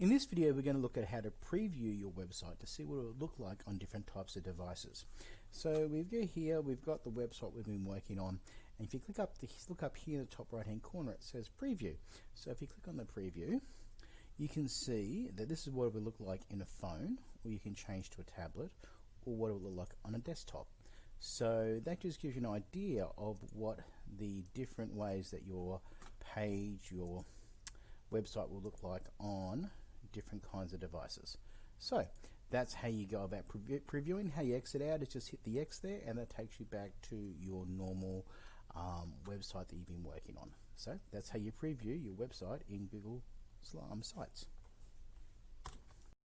In this video we're going to look at how to preview your website to see what it will look like on different types of devices. So we've got here, we've got the website we've been working on and if you click up, the, look up here in the top right hand corner it says preview. So if you click on the preview you can see that this is what it will look like in a phone or you can change to a tablet or what it will look like on a desktop. So that just gives you an idea of what the different ways that your page, your website will look like on different kinds of devices. So that's how you go about pre previewing. How you exit out is just hit the X there and that takes you back to your normal um, website that you've been working on. So that's how you preview your website in Google um, Sites.